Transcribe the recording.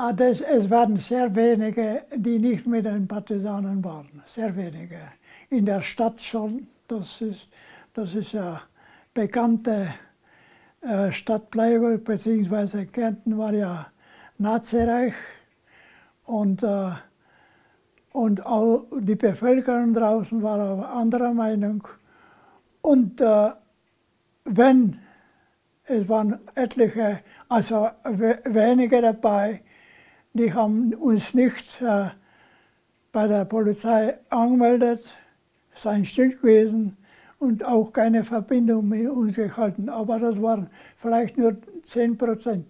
Ah, das, es waren sehr wenige, die nicht mit den Partisanen waren. Sehr wenige. In der Stadt schon. Das ist, das ist ja bekannte äh, Stadt Pleiberg, beziehungsweise Kärnten war ja Nazireich. Und, äh, und auch die Bevölkerung draußen war auch anderer Meinung. Und äh, wenn, es waren etliche, also wenige dabei, die haben uns nicht äh, bei der Polizei angemeldet, seien still gewesen und auch keine Verbindung mit uns gehalten. Aber das waren vielleicht nur 10 Prozent.